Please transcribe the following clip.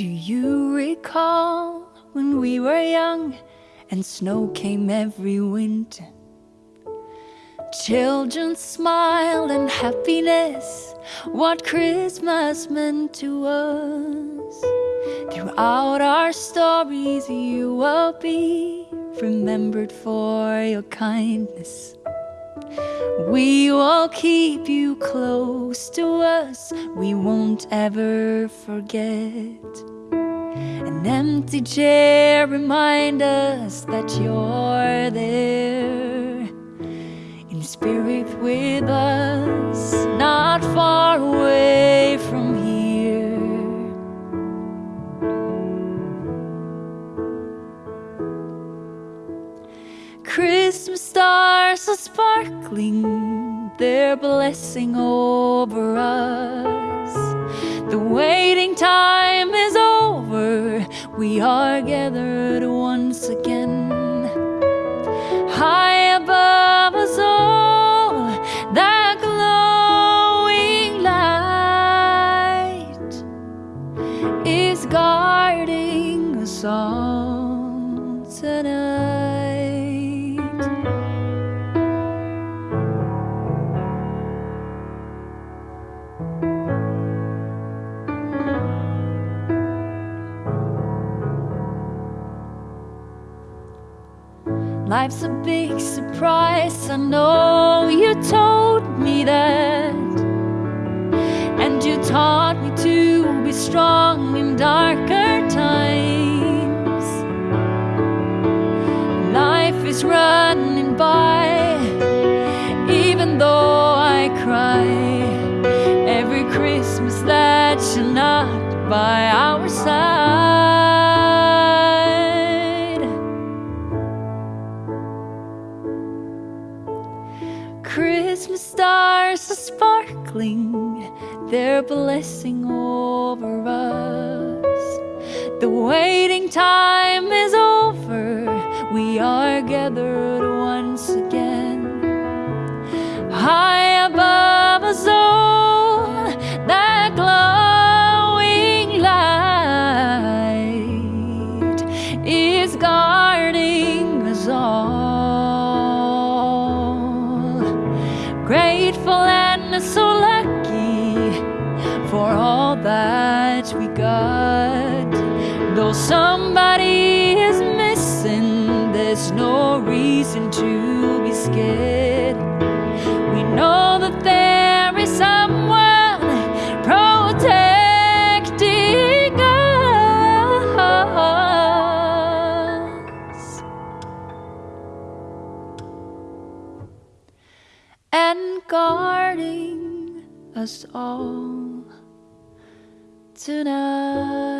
Do you recall when we were young and snow came every winter? Children smiled and happiness, what Christmas meant to us. Throughout our stories, you will be remembered for your kindness. We will keep you close to us, we won't ever forget. An empty chair remind us that you're there Christmas stars are sparkling, their blessing over us. The waiting time is over, we are gathered once again. High above us all, that glowing light is guarding us all Life's a big surprise. I know you told me that. And you taught me to be strong in darker times. Life is running by, even though I cry. Every Christmas that you're not by our side. Christmas stars are sparkling, their blessing over us. The waiting time is over, we are gathered Grateful and so lucky for all that we got. Though somebody is missing, there's no reason to be scared. And guarding us all tonight.